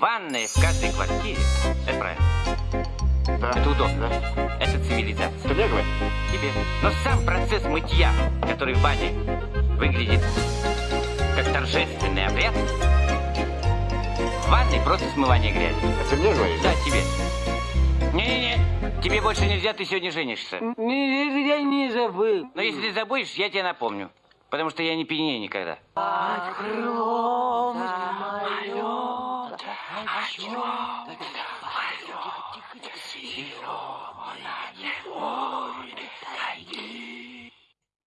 Ванная в каждой квартире. Это правильно. Да. Это удобно. Да. Это цивилизация. Ты мне говоришь? Тебе. Но сам процесс мытья, который в бане выглядит как торжественный обряд, в ванной просто смывание грязи. Ты мне говоришь? Да, тебе. Не-не-не, тебе больше нельзя, ты сегодня женишься. Я не забыл. Но если ты забудешь, я тебе напомню. Потому что я не пьянею никогда. Yo, yo, yo, yo, yo, yo, yo,